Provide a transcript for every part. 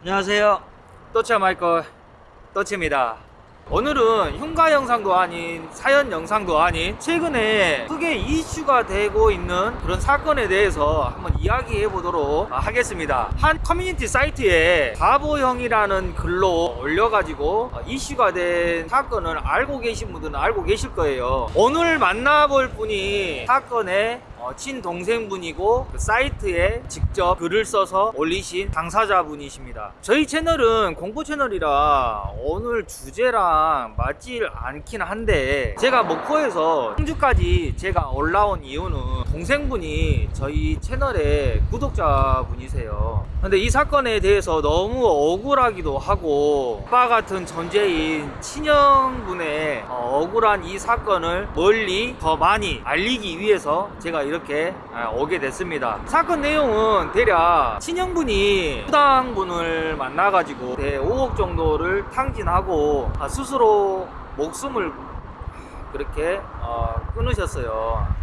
안녕하세요. 또치 마이클 또치입니다. 오늘은 흉가 영상도 아닌 사연 영상도 아닌 최근에 크게 이슈가 되고 있는 그런 사건에 대해서 한번 이야기해 보도록 하겠습니다. 한 커뮤니티 사이트에 바보형이라는 글로 올려가지고 이슈가 된 사건을 알고 계신 분들은 알고 계실 거예요. 오늘 만나볼 분이 사건의 어, 친동생분이고 그 사이트에 직접 글을 써서 올리신 당사자분이십니다. 저희 채널은 공포 채널이라 오늘 주제랑 맞질 않긴 한데 제가 목포에서 청주까지 제가 올라온 이유는 동생분이 저희 채널의 구독자분이세요. 근데 이 사건에 대해서 너무 억울하기도 하고 아빠 같은 존재인 친형분의 어, 억울한 이 사건을 멀리 더 많이 알리기 위해서 제가 이렇게 아, 오게 됐습니다. 사건 내용은 대략 친형분이 수당분을 만나가지고 대 5억 정도를 탕진하고 아, 스스로 목숨을 그렇게 어, 끊으셨어요.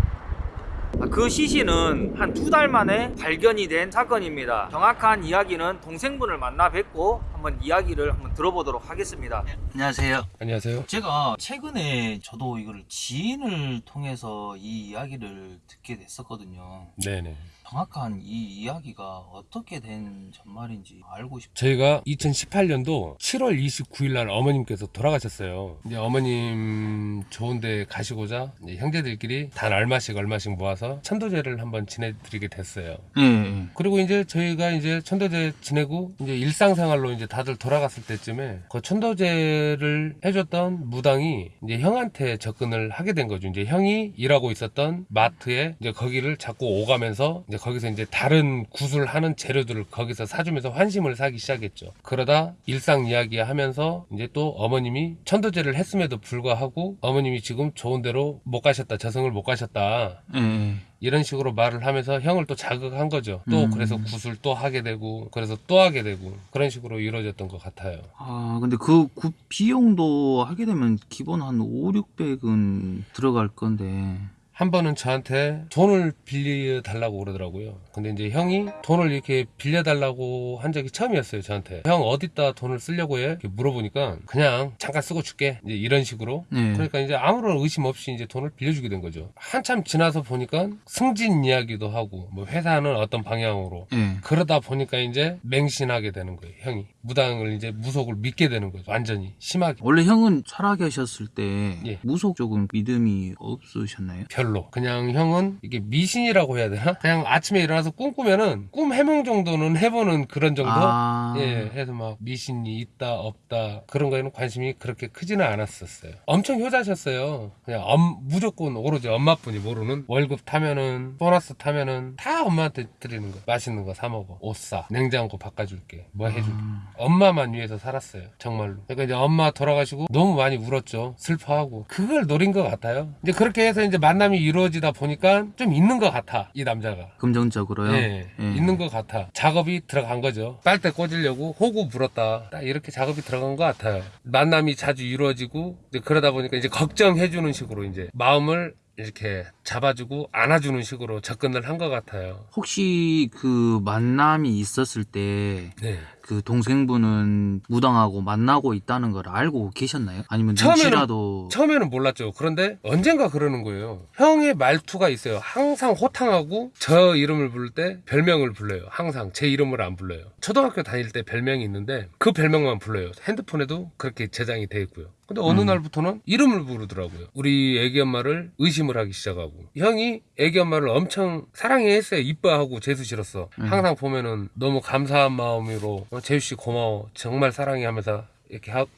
아, 그 시신은 한 두 달 만에 발견이 된 사건입니다. 정확한 이야기는 동생분을 만나 뵙고 한번 이야기를 한번 들어보도록 하겠습니다. 안녕하세요. 안녕하세요. 제가 최근에 저도 이걸 지인을 통해서 이 이야기를 듣게 됐었거든요. 네네. 정확한 이 이야기가 어떻게 된 전말인지 알고 싶어요. 저희가 2018년도 7월 29일 날 어머님께서 돌아가셨어요. 이제 어머님 좋은데 가시고자 이제 형제들끼리 단 얼마씩 얼마씩 모아서 천도제를 한번 지내드리게 됐어요. 네. 그리고 이제 저희가 이제 천도제 지내고 이제 일상생활로 이제 다들 돌아갔을 때쯤에 그 천도제를 해줬던 무당이 이제 형한테 접근을 하게 된 거죠. 이제 형이 일하고 있었던 마트에 이제 거기를 자꾸 오가면서 이제 거기서 이제 다른 구슬 하는 재료들을 거기서 사주면서 환심을 사기 시작했죠. 그러다 일상 이야기 하면서 이제 또 어머님이 천도제를 했음에도 불구하고 어머님이 지금 좋은 데로 못 가셨다. 저승을 못 가셨다. 네. 이런 식으로 말을 하면서 형을 또 자극한 거죠. 또 음. 그래서 구슬 또 하게 되고 그래서 또 하게 되고 그런 식으로 이루어졌던 것 같아요. 아, 근데 그, 그 비용도 하게 되면 기본 한 5, 600은 들어갈 건데. 한 번은 저한테 돈을 빌려 달라고 그러더라고요. 근데 이제 형이 돈을 이렇게 빌려 달라고 한 적이 처음이었어요, 저한테. 형 어디다 돈을 쓰려고 해? 이렇게 물어보니까 그냥 잠깐 쓰고 줄게. 이제 이런 식으로. 네. 그러니까 이제 아무런 의심 없이 이제 돈을 빌려주게 된 거죠. 한참 지나서 보니까 승진 이야기도 하고 뭐 회사는 어떤 방향으로 네. 그러다 보니까 이제 맹신하게 되는 거예요, 형이. 무당을 이제 무속을 믿게 되는 거죠. 완전히 심하게. 원래 형은 살아계셨을 때 예. 무속 쪽은 믿음이 없으셨나요? 별로. 그냥 형은 이게 미신이라고 해야 되나? 그냥 아침에 일어나서 꿈 꾸면은 꿈 해몽 정도는 해보는 그런 정도? 아. 예, 해서 막 미신이 있다, 없다, 그런 거에는 관심이 그렇게 크지는 않았었어요. 엄청 효자셨어요. 그냥 엄- 무조건 오로지 엄마뿐이 모르는 월급 타면은, 보너스 타면은 다 엄마한테 드리는 거. 맛있는 거 사 먹어. 옷 사. 냉장고 바꿔줄게. 뭐 해줄게. 아. 엄마만 위해서 살았어요. 정말로. 그러니까 이제 엄마 돌아가시고 너무 많이 울었죠. 슬퍼하고. 그걸 노린 것 같아요. 이제 그렇게 해서 이제 만남이 이루어지다 보니까 좀 있는 것 같아. 이 남자가. 금전적으로요? 예, 예. 있는 것 같아. 작업이 들어간 거죠. 빨대 꽂으려고 호구 불었다. 딱 이렇게 작업이 들어간 것 같아요. 만남이 자주 이루어지고 이제 그러다 보니까 이제 걱정해주는 식으로 이제 마음을 이렇게 잡아주고 안아주는 식으로 접근을 한 것 같아요. 혹시 그 만남이 있었을 때 네. 그 동생분은 무당하고 만나고 있다는 걸 알고 계셨나요? 아니면 처음에는- 처음에는 몰랐죠. 그런데 언젠가 그러는 거예요. 형의 말투가 있어요. 항상 호탕하고 저 이름을 부를 때 별명을 불러요. 항상 제 이름을 안 불러요. 초등학교 다닐 때 별명이 있는데 그 별명만 불러요. 핸드폰에도 그렇게 저장이 돼 있고요. 근데 어느 음. 날부터는 이름을 부르더라고요. 우리 애기 엄마를 의심을 하기 시작하고 형이 애기 엄마를 엄청 사랑해 했어요. 이뻐하고 재수 싫었어. 음. 항상 보면은 너무 감사한 마음으로 어, 재수 씨 고마워. 정말 사랑해 하면서 이렇게 하고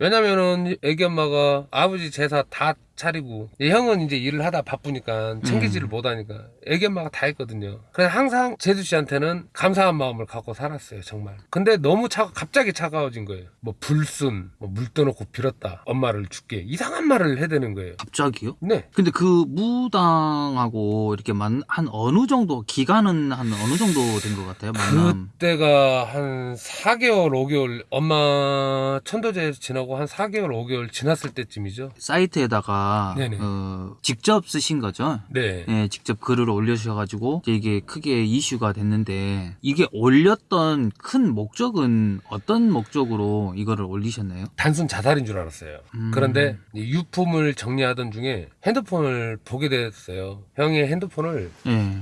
왜냐면은 애기 엄마가 아버지 제사 다 차리고 이 형은 이제 일을 하다 바쁘니까 챙기지를 못하니까 애기 엄마가 다 했거든요. 그래서 항상 제주 씨한테는 감사한 마음을 갖고 살았어요 정말. 근데 너무 차 갑자기 차가워진 거예요. 뭐 불순, 뭐 물 떠놓고 빌었다, 엄마를 죽게 이상한 말을 해대는 거예요. 갑자기요? 네. 근데 그 무당하고 이렇게 만 한 어느 정도 기간은 한 어느 정도 된 것 같아요 만남 그때가 한 4개월, 5개월 엄마 천도제 지나고 한 4개월, 5개월 지났을 때쯤이죠. 사이트에다가 네네. 어, 직접 쓰신 거죠? 네. 예, 직접 글을 올려주셔가지고 이게 크게 이슈가 됐는데 이게 올렸던 큰 목적은 어떤 목적으로 이거를 올리셨나요? 단순 자살인 줄 알았어요. 음. 그런데 이 유품을 정리하던 중에 핸드폰을 보게 됐어요. 형이 핸드폰을 예.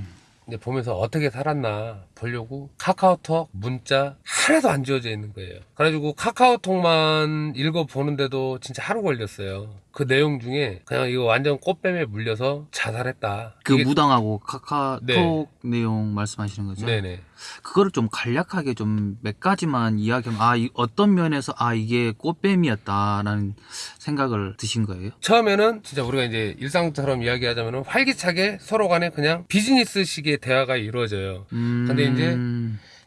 이제 보면서 어떻게 살았나 보려고 카카오톡 문자 하나도 안 지워져 있는 거예요. 그래가지고 카카오톡만 읽어보는데도 진짜 하루 걸렸어요. 그 내용 중에 그냥 이거 완전 꽃뱀에 물려서 자살했다. 그 이게- 무당하고 카카오톡 네. 내용 말씀하시는 거죠? 네네. 그거를 좀 간략하게 좀 몇 가지만 이야기하면 아 이- 어떤 면에서 아 이게 꽃뱀이었다라는 생각을 드신 거예요? 처음에는 진짜 우리가 이제 일상처럼 이야기하자면 활기차게 서로 간에 그냥 비즈니스식의 대화가 이루어져요. 음, 근데 이제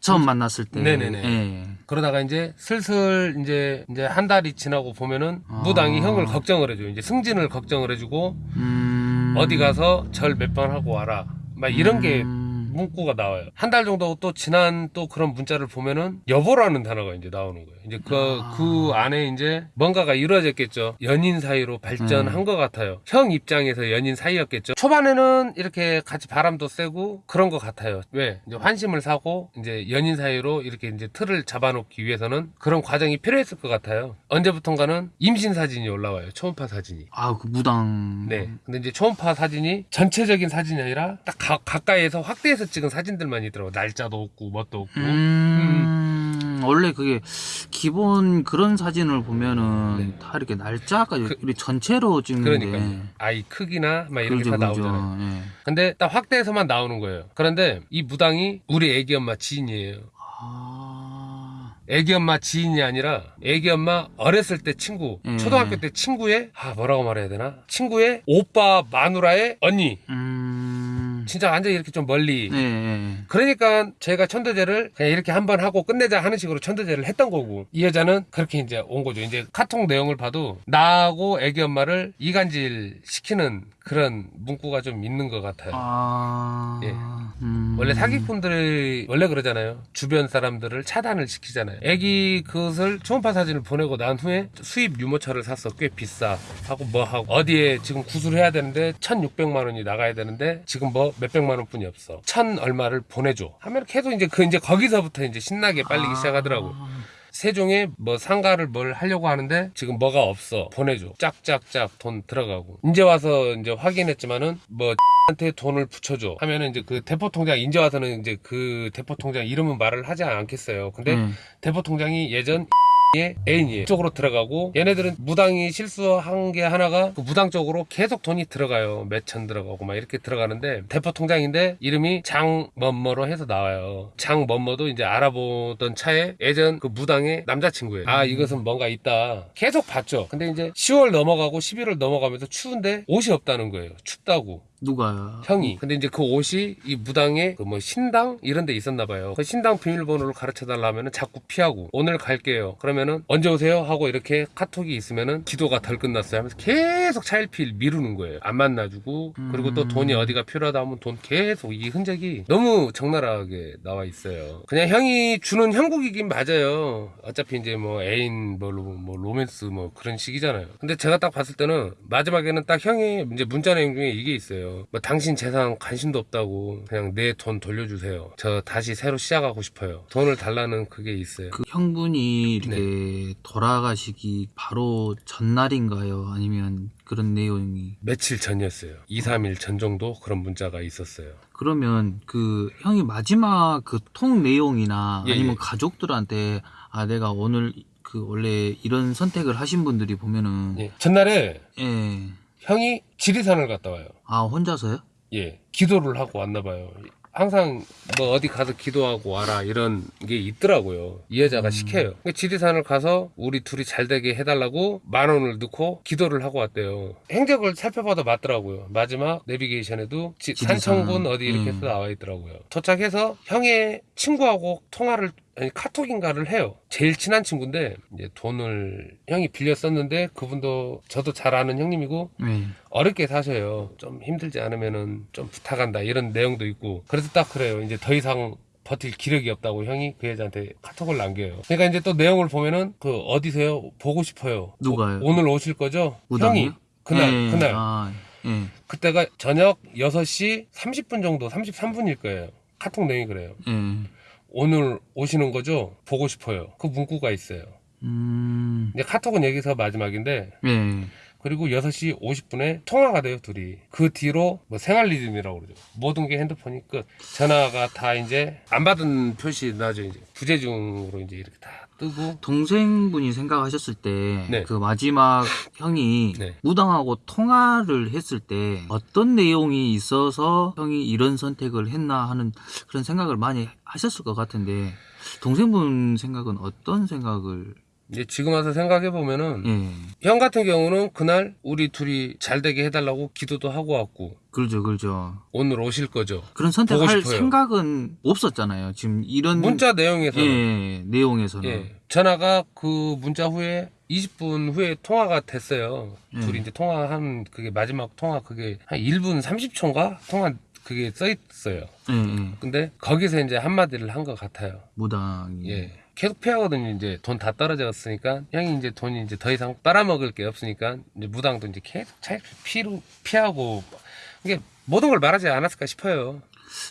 처음 만났을 때 네네네. 예. 그러다가 이제 슬슬 이제 이제 한 달이 지나고 보면은 아. 무당이 형을 걱정을 해줘. 이제 승진을 걱정을 해주고 음, 어디 가서 절 몇 번 하고 와라. 막 이런 게 음, 문구가 나와요. 한 달 정도 또 지난 또 그런 문자를 보면은 여보라는 단어가 이제 나오는 거예요. 이제 그, 아. 그 안에 이제 뭔가가 이루어졌겠죠. 연인 사이로 발전한 음. 것 같아요. 형 입장에서 연인 사이였겠죠. 초반에는 이렇게 같이 바람도 쐬고 그런 것 같아요. 왜? 이제 환심을 사고 이제 연인 사이로 이렇게 이제 틀을 잡아놓기 위해서는 그런 과정이 필요했을 것 같아요. 언제부턴가는 임신 사진이 올라와요. 초음파 사진이. 아 그 무당 네. 근데 이제 초음파 사진이 전체적인 사진이 아니라 딱 가, 가까이에서 확대해서 찍은 사진들만 있더라고. 날짜도 없고 뭣도 없고. 음, 원래 그게 기본 그런 사진을 보면은 네. 다 이렇게 날짜가 그- 우리 전체로 찍는데 그러니까요. 아이 크기나 막 이렇게 그죠, 다. 나오잖아요. 예. 근데 딱 확대해서만 나오는 거예요. 그런데 이 무당이 우리 애기 엄마 지인이에요. 아, 애기 엄마 지인이 아니라 애기 엄마 어렸을 때 친구, 음. 초등학교 때 친구의 아 뭐라고 말해야 되나? 친구의 오빠 마누라의 언니. 음, 진짜 완전 히 이렇게 좀 멀리 예, 예. 그러니까 제가 천도제를 그냥 이렇게 한 번 하고 끝내자 하는 식으로 천도제를 했던 거고 이 여자는 그렇게 이제 온 거죠. 이제 카톡 내용을 봐도 나하고 애기 엄마를 이간질 시키는 그런 문구가 좀 있는 것 같아요. 아, 예. 음. 원래 사기꾼들이 원래 그러잖아요. 주변 사람들을 차단을 시키잖아요. 애기 그것을 초음파 사진을 보내고 난 후에 수입 유모차를 샀어. 꽤 비싸. 하고 뭐 하고 어디에 지금 구술해야 되는데 1,600만 원이 나가야 되는데 지금 뭐 몇백만 원뿐이 없어. 천 얼마를 보내줘. 하면 계속 이제 그 이제 거기서부터 이제 신나게 빨리기 아. 시작하더라고. 세종에 뭐 상가를 뭘 하려고 하는데 지금 뭐가 없어. 보내줘. 짝짝짝 돈 들어가고. 이제 와서 이제 확인했지만은 뭐 한테 돈을 붙여줘. 하면은 이제 그 대포 통장 이제 와서는 이제 그 대포 통장 이름은 말을 하지 않겠어요. 근데 음. 대포 통장이 예전 의 애인이에요. 쪽으로 들어가고 얘네들은 무당이 실수한 게 하나가 그 무당 쪽으로 계속 돈이 들어가요. 몇 천 들어가고 막 이렇게 들어가는데 대포 통장인데 이름이 장먼머로 해서 나와요. 장먼머도 이제 알아보던 차에 예전 그 무당의 남자친구예요. 아 이것은 뭔가 있다. 계속 봤죠. 근데 이제 10월 넘어가고 11월 넘어가면서 추운데 옷이 없다는 거예요. 춥다고. 누가요? 형이. 근데 이제 그 옷이 이 무당의 그 뭐 신당 이런 데 있었나 봐요. 그 신당 비밀번호를 가르쳐 달라 하면은 자꾸 피하고 오늘 갈게요. 그러면은 언제 오세요? 하고 이렇게 카톡이 있으면은 기도가 덜 끝났어요 하면서 계속 차일피일 미루는 거예요. 안 만나주고 그리고 또 음. 돈이 어디가 필요하다 하면 돈 계속 이 흔적이 너무 적나라하게 나와 있어요. 그냥 형이 주는 형국이긴 맞아요. 어차피 이제 뭐 애인 뭐, 로, 뭐 로맨스 뭐 그런 식이잖아요. 근데 제가 딱 봤을 때는 마지막에는 딱 형이 이제 문자 내용 중에 이게 있어 요. 뭐 당신 재산 관심도 없다고 그냥 내 돈 돌려주세요. 저 다시 새로 시작하고 싶어요. 돈을 달라는 그게 있어요. 그 형분이 이렇게 네. 돌아가시기 바로 전날인가요? 아니면 그런 내용이 며칠 전이었어요. 2, 3일 전 정도 그런 문자가 있었어요. 그러면 그 형이 마지막 그 통 내용이나 예, 아니면 예. 가족들한테 아 내가 오늘 그 원래 이런 선택을 하신 분들이 보면은 예. 전날에 예. 형이 지리산을 갔다 와요. 아 혼자서요? 예, 기도를 하고 왔나 봐요. 항상 뭐 어디 가서 기도하고 와라 이런 게 있더라고요. 이 여자가 음. 시켜요. 근데 지리산을 가서 우리 둘이 잘 되게 해달라고 만 원을 넣고 기도를 하고 왔대요. 행적을 살펴봐도 맞더라고요. 마지막 내비게이션에도 지-. 산청군 어디 이렇게 음. 해서 나와 있더라고요. 도착해서 형의 친구하고 통화를 아니 카톡인가를 해요. 제일 친한 친구인데 이제 돈을 형이 빌렸었는데 그분도 저도 잘 아는 형님이고 네. 어렵게 사셔요. 좀 힘들지 않으면은 좀 부탁한다 이런 내용도 있고 그래서 딱 그래요. 이제 더 이상 버틸 기력이 없다고 형이 그 여자한테 카톡을 남겨요. 그러니까 이제 또 내용을 보면은 그 어디세요? 보고 싶어요. 누가요? 오, 늘 오실 거죠? 무당이요? 형이 그날 예, 그날 아, 예, 그때가 저녁 6시 30분 정도 33분일 거예요. 카톡 내용이 그래요. 예. 오늘 오시는 거죠? 보고 싶어요. 그 문구가 있어요. 음, 이제 카톡은 여기서 마지막인데 예. 그리고 6시 50분에 통화가 돼요, 둘이. 그 뒤로 뭐 생활 리듬이라고 그러죠. 모든 게 핸드폰이 끝. 전화가 다 이제 안 받은 표시 나죠, 이제. 부재중으로 이제 이렇게 다 뜨고. 동생분이 생각하셨을 때그 네. 마지막 형이 네. 무당하고 통화를 했을 때 어떤 내용이 있어서 형이 이런 선택을 했나 하는 그런 생각을 많이 하셨을 것 같은데 동생분 생각은 어떤 생각을 이제 지금 와서 생각해 보면은 예형 같은 경우는 그날 우리 둘이 잘 되게 해달라고 기도도 하고 왔고 그러죠 그러죠 오늘 오실 거죠. 그런 선택할. 생각은 없었잖아요 지금 이런 문자 내용에서는 예 내용에서는 예, 전화가 그 문자 후에 20분 후에 통화가 됐어요. 음. 둘이 이제 통화한 그게 마지막 통화 그게 한 1분 30초인가 통화 그게 써 있어요. 예, 예. 근데 거기서 이제 한마디를 한 것 같아요. 무당이 예. 계속 피하거든요. 이제 돈 다 떨어졌으니까 형이 이제 돈이 이제 더 이상 빨아먹을 게 없으니까 이제 무당도 이제 계속 차 피로 피하고 이게 모든 걸 말하지 않았을까 싶어요.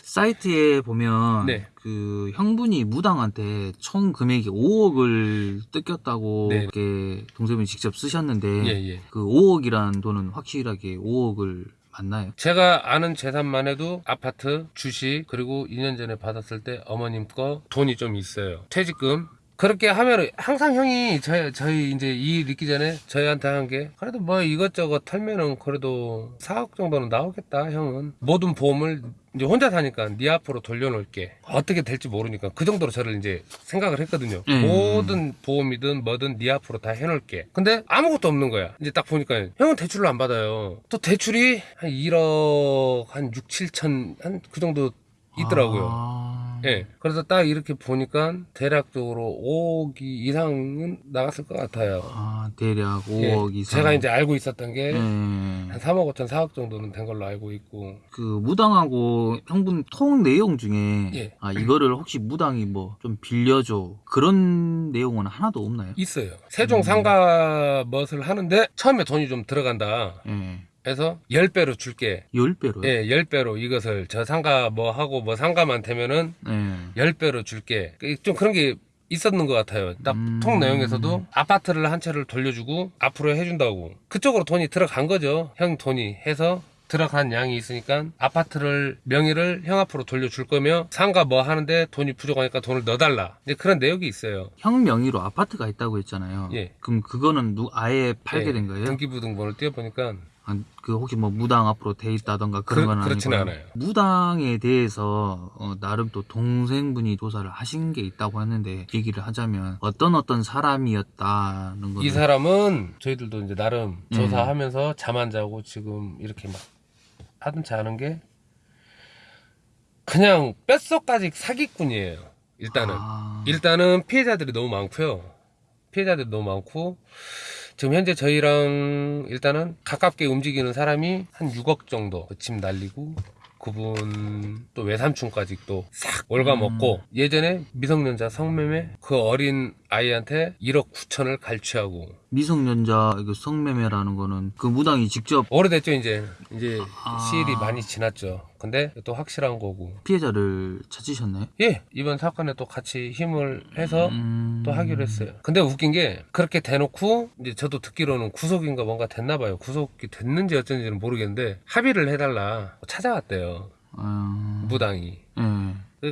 사이트에 보면 네. 그 형분이 무당한테 총 금액이 5억을 뜯겼다고 네. 이렇게 동생분이 직접 쓰셨는데 예, 예. 그 5억이라는 돈은 확실하게 5억을 맞나요? 제가 아는 재산만 해도 아파트, 주식, 그리고 2년 전에 받았을 때 어머님 거 돈이 좀 있어요. 퇴직금. 그렇게 하면 항상 형이 저희, 저희 이제 이일 있기 전에 저희한테 한 게 그래도 뭐 이것저것 털면은 그래도 4억 정도는 나오겠다 형은. 모든 보험을 이제 혼자 사니까 네 앞으로 돌려놓을게. 어떻게 될지 모르니까 그 정도로 저를 이제 생각을 했거든요. 음. 모든 보험이든 뭐든 네 앞으로 다 해놓을게. 근데 아무것도 없는 거야. 이제 딱 보니까 형은 대출을 안 받아요. 또 대출이 한 1억 한 6, 7천 한 그 정도 있더라고요 아... 예. 그래서 딱 이렇게 보니까 대략적으로 5억 이상은 나갔을 것 같아요. 아, 대략 예. 5억 이상. 제가 이제 알고 있었던 게 예. 한 3억 5천, 4억 정도는 된 걸로 알고 있고. 그 무당하고 형분 통 내용 중에 예. 아 이거를 혹시 무당이 뭐 좀 빌려줘 그런 내용은 하나도 없나요? 있어요. 세종 상가 멋을 하는데 처음에 돈이 좀 들어간다. 예. 해서 10배로 줄게. 10배로요? 예, 10배로 이것을 저 상가 뭐 하고 뭐 상가만 되면은 예. 10배로 줄게. 그좀 그런 게 있었는 것 같아요. 딱 음. 통 내용에서도 아파트를 한 채를 돌려주고 앞으로 해준다고. 그쪽으로 돈이 들어간 거죠. 형 돈이 해서 들어간 양이 있으니까 아파트를 명의를 형 앞으로 돌려줄 거며 상가 뭐 하는데 돈이 부족하니까 돈을 넣어달라. 이제 그런 내용이 있어요. 형 명의로 아파트가 있다고 했잖아요. 예. 그럼 그거는 누 아예 팔게 예, 된 거예요? 등기부등본을 띄워보니까 아, 그 혹시 뭐 무당 앞으로 돼 있다던가 그런 그- 건 아니고 그렇지는 않아요. 무당에 대해서 어, 나름 또 동생분이 조사를 하신 게 있다고 했는데 얘기를 하자면 어떤 어떤 사람이었다는 거는 이 사람은 저희들도 이제 나름 음. 조사하면서 잠 안 자고 지금 이렇게 막 하든지 하는 게 그냥 뼛속까지 사기꾼이에요. 일단은 아, 일단은 피해자들이 너무 많고요. 피해자들이 너무 많고 지금 현재 저희랑 일단은 가깝게 움직이는 사람이 한 6억 정도 그집 날리고 그분 또 외삼촌까지 또 싹 올가먹고 예전에 미성년자 성매매 그 어린 아이한테 1억 9천을 갈취하고. 미성년자 성매매라는 거는 그 무당이 직접 오래됐죠 이제. 이제 아. 시일이 많이 지났죠 근데 또 확실한 거고 피해자를 찾으셨나요? 예 이번 사건에 또 같이 힘을 해서 음... 또 하기로 했어요. 근데 웃긴 게 그렇게 대놓고 이제 저도 듣기로는 구속인가 뭔가 됐나 봐요. 구속이 됐는지 어쩐지는 모르겠는데 합의를 해달라 찾아왔대요. 아, 무당이. 예.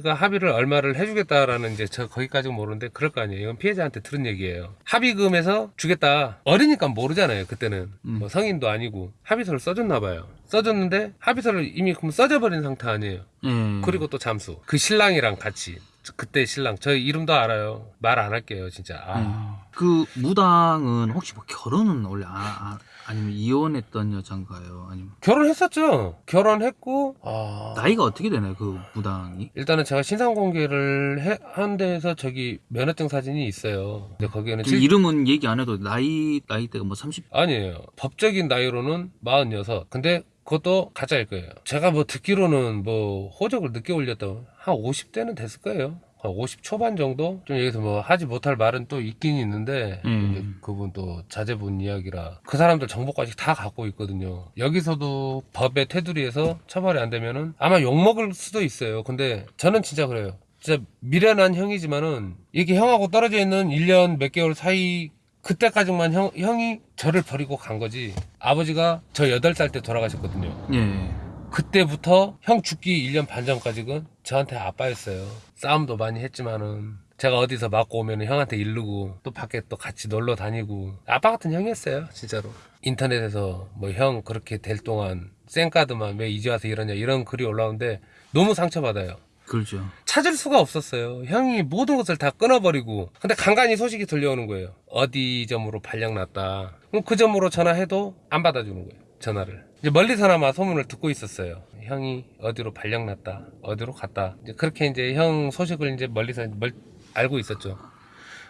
그러니까 합의를 얼마를 해주겠다라는 이제 저 거기까지는 모르는데 그럴 거 아니에요. 이건 피해자한테 들은 얘기예요. 합의금에서 주겠다. 어리니까 모르잖아요. 그때는 음. 뭐 성인도 아니고 합의서를 써줬나 봐요. 써줬는데 합의서를 이미 그럼 써져버린 상태 아니에요. 예. 그리고 또 잠수. 그 신랑이랑 같이. 저- 그때 신랑. 저 이름도 알아요. 말 안 할게요, 진짜. 아. 예. 그 무당은 혹시 뭐 결혼은 원래 아, 아, 니면 이혼했던 여잔가요? 아니면 결혼했었죠. 결혼했고, 아. 나이가 어떻게 되나요? 그 무당이? 일단은 제가 신상 공개를 해, 한 데에서 저기 면허증 사진이 있어요. 근데 거기에는 그 실- 이름은 얘기 안 해도 나이 나이대가 뭐 30. 아니에요. 법적인 나이로는 46. 근데 그것도 가짜일 거예요. 제가 뭐 듣기로는 뭐 호적을 늦게 올렸다고 한 50대는 됐을 거예요. 한50 초반 정도? 좀 여기서 뭐 하지 못할 말은 또 있긴 있는데 음. 그분 또 자제분 이야기라 그 사람들 정보까지 다 갖고 있거든요. 여기서도 법의 테두리에서 처벌이 안 되면은 아마 욕먹을 수도 있어요. 근데 저는 진짜 그래요. 진짜 미련한 형이지만은 이게 형하고 떨어져 있는 1년 몇 개월 사이 그때까지만 형, 형이 저를 버리고 간 거지. 아버지가 저 8살 때 돌아가셨거든요. 예. 그때부터 형 죽기 1년 반 전까지는 저한테 아빠였어요. 싸움도 많이 했지만은 제가 어디서 맞고 오면 형한테 이르고 또 밖에 또 같이 놀러 다니고 아빠 같은 형이었어요 진짜로 인터넷에서 뭐 형 그렇게 될 동안 쌩카드만 왜 이제 와서 이러냐 이런 글이 올라오는데 너무 상처받아요 그렇죠. 찾을 수가 없었어요. 형이 모든 것을 다 끊어버리고. 근데 간간히 소식이 들려오는 거예요. 어디 점으로 발령 났다. 그럼 그 점으로 전화해도 안 받아주는 거예요. 전화를. 이제 멀리서나마 소문을 듣고 있었어요. 형이 어디로 발령났다. 어디로 갔다. 이제 그렇게 이제 형 소식을 이제 멀리서 멀- 알고 있었죠.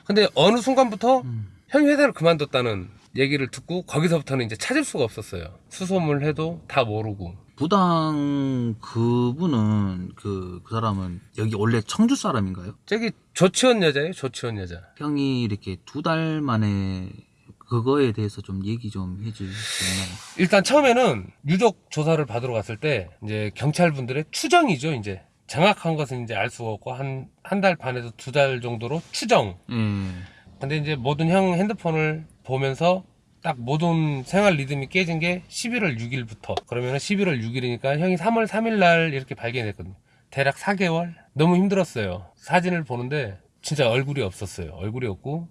근데 어느 순간부터 음. 형이 회사를 그만뒀다는 얘기를 듣고 거기서부터는 이제 찾을 수가 없었어요. 수소문을 해도 다 모르고. 부당 그분은 그, 그 사람은 여기 원래 청주 사람인가요? 저기 조치원 여자예요. 조치원 여자. 형이 이렇게 두 달 만에 그거에 대해서 좀 얘기 좀 해줄 수 있나요? 일단 처음에는 유족 조사를 받으러 갔을 때 이제 경찰분들의 추정이죠. 이제 정확한 것은 이제 알 수가 없고 한 한 달 반에서 두 달 정도로 추정. 예. 근데 이제 모든 형 핸드폰을 보면서 딱 모든 생활 리듬이 깨진 게 11월 6일부터. 그러면 11월 6일이니까 형이 3월 3일 날 이렇게 발견했거든요. 대략 4개월? 너무 힘들었어요. 사진을 보는데 진짜 얼굴이 없었어요. 얼굴이 없고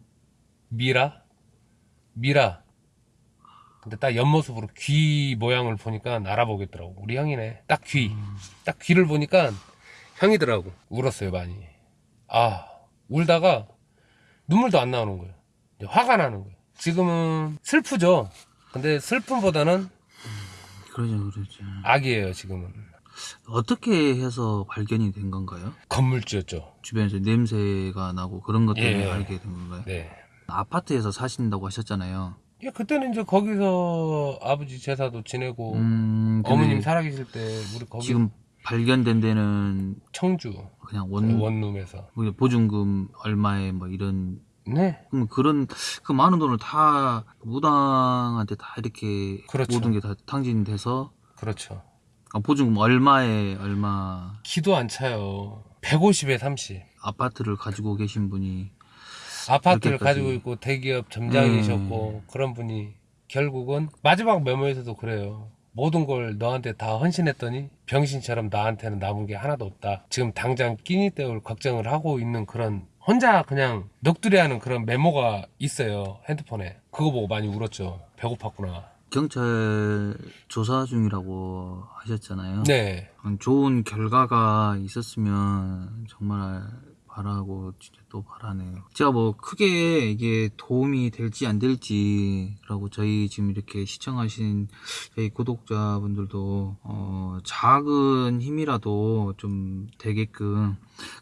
미라 미라. 근데 딱 옆모습으로 귀 모양을 보니까 알아보겠더라고. 우리 형이네. 딱 귀. 딱 귀를 보니까 형이더라고. 울었어요 많이. 아 울다가 눈물도 안 나오는 거예요. 화가 나는 거예요. 지금은 슬프죠. 근데 슬픔보다는 그러죠, 그러죠. 악이에요 지금은. 어떻게 해서 발견이 된 건가요? 건물주였죠. 주변에서 냄새가 나고 그런 것 때문에 예. 알게 된 건가요? 네 아파트에서 사신다고 하셨잖아요. 예, 그때는 이제 거기서 아버지 제사도 지내고 음, 어머님 살아계실 때 우리 거기 지금 발견된 데는 청주 그냥 원, 원룸에서. 뭐 보증금 얼마에 뭐 이런 네. 그럼 그런 그 많은 돈을 다 무당한테 다 이렇게 그렇죠. 모든 게 다 탕진돼서 그렇죠. 아, 보증금 얼마에 얼마 기도 안 차요. 150에 30 아파트를 가지고 계신 분이 아파트를. 가지고 있고 대기업 점장이셨고 그런 분이 결국은 마지막 메모에서도 그래요. 모든 걸 너한테 다 헌신했더니 병신처럼 나한테는 남은 게 하나도 없다. 지금 당장 끼니 때울 걱정을 하고 있는 그런 혼자 그냥 넋두리하는 그런 메모가 있어요 핸드폰에. 그거 보고 많이 울었죠. 배고팠구나. 경찰 조사 중이라고 하셨잖아요. 네, 음, 좋은 결과가 있었으면 정말 바라고 진짜 또 바라네요. 제가 뭐 크게 이게 도움이 될지 안 될지라고 저희 지금 이렇게 시청하신 저희 구독자분들도 어 작은 힘이라도 좀 되게끔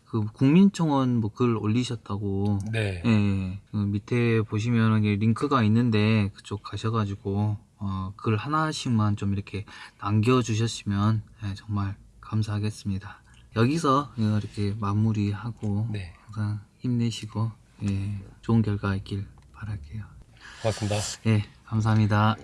그 국민청원 뭐 글 올리셨다고 네, 예, 그 밑에 보시면 이게 링크가 있는데 그쪽 가셔가지고 어, 글 하나씩만 좀 이렇게 남겨주셨으면 예, 정말 감사하겠습니다. 여기서 이렇게 마무리하고 네. 항상 힘내시고 예, 좋은 결과 있길 바랄게요. 고맙습니다. 예, 감사합니다.